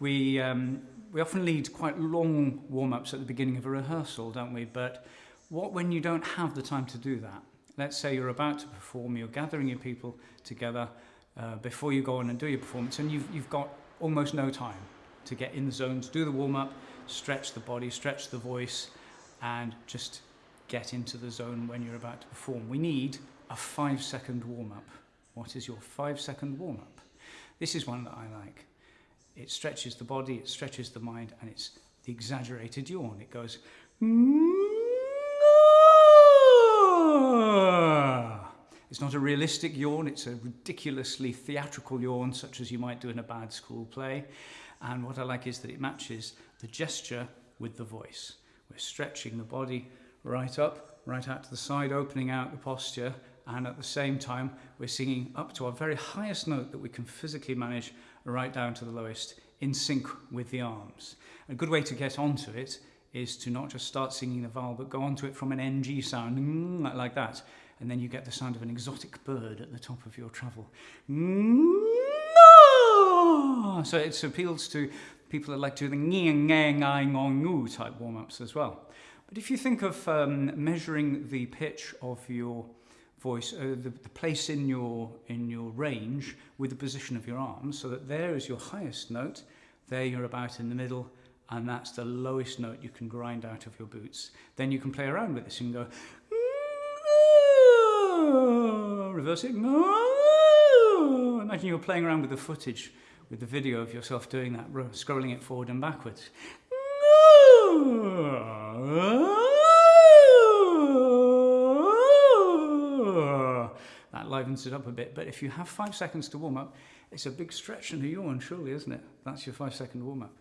We, um, we often lead quite long warm-ups at the beginning of a rehearsal, don't we? But what when you don't have the time to do that? Let's say you're about to perform, you're gathering your people together uh, before you go on and do your performance, and you've, you've got almost no time to get in the zone, to do the warm-up, stretch the body, stretch the voice, and just get into the zone when you're about to perform. We need a five-second warm-up. What is your five-second warm-up? This is one that I like. It stretches the body, it stretches the mind, and it's the exaggerated yawn. It goes... It's not a realistic yawn, it's a ridiculously theatrical yawn, such as you might do in a bad school play. And what I like is that it matches the gesture with the voice. We're stretching the body right up, right out to the side, opening out the posture, and at the same time, we're singing up to our very highest note that we can physically manage right down to the lowest in sync with the arms. A good way to get onto it is to not just start singing the vowel, but go onto it from an NG sound, mm, like that. And then you get the sound of an exotic bird at the top of your treble. So it appeals to people that like to do the ng, ng, ngong, ngoo type warm-ups as well. But if you think of um, measuring the pitch of your voice, uh, the, the place in your, in your range with the position of your arms, so that there is your highest note, there you're about in the middle, and that's the lowest note you can grind out of your boots. Then you can play around with this and go, reverse it, imagine you're playing around with the footage, with the video of yourself doing that, scrolling it forward and backwards. Livens it up a bit. But if you have five seconds to warm up, it's a big stretch and a yawn, surely, isn't it? That's your five second warm up.